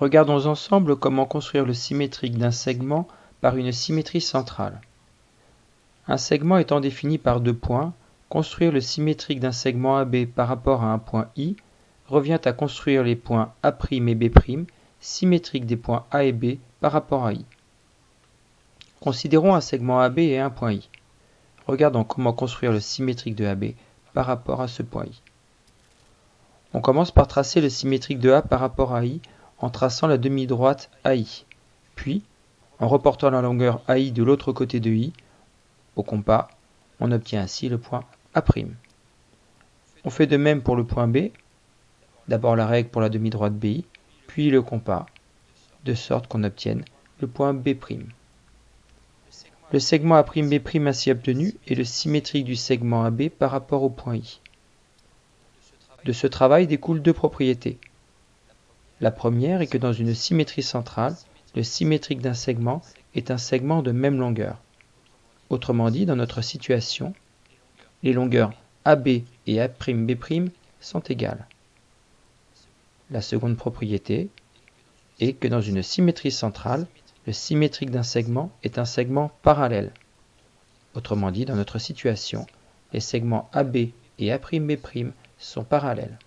Regardons ensemble comment construire le symétrique d'un segment par une symétrie centrale. Un segment étant défini par deux points, construire le symétrique d'un segment AB par rapport à un point I revient à construire les points A' et B' symétriques des points A et B par rapport à I. Considérons un segment AB et un point I. Regardons comment construire le symétrique de AB par rapport à ce point I. On commence par tracer le symétrique de A par rapport à I en traçant la demi-droite AI. Puis, en reportant la longueur AI de l'autre côté de I, au compas, on obtient ainsi le point A'. On fait de même pour le point B, d'abord la règle pour la demi-droite BI, puis le compas, de sorte qu'on obtienne le point B'. Le segment A'B' ainsi obtenu est le symétrique du segment AB par rapport au point I. De ce travail découlent deux propriétés. La première est que dans une symétrie centrale, le symétrique d'un segment est un segment de même longueur. Autrement dit, dans notre situation, les longueurs AB et A'B' sont égales. La seconde propriété est que dans une symétrie centrale, le symétrique d'un segment est un segment parallèle. Autrement dit, dans notre situation, les segments AB et A'B' sont parallèles.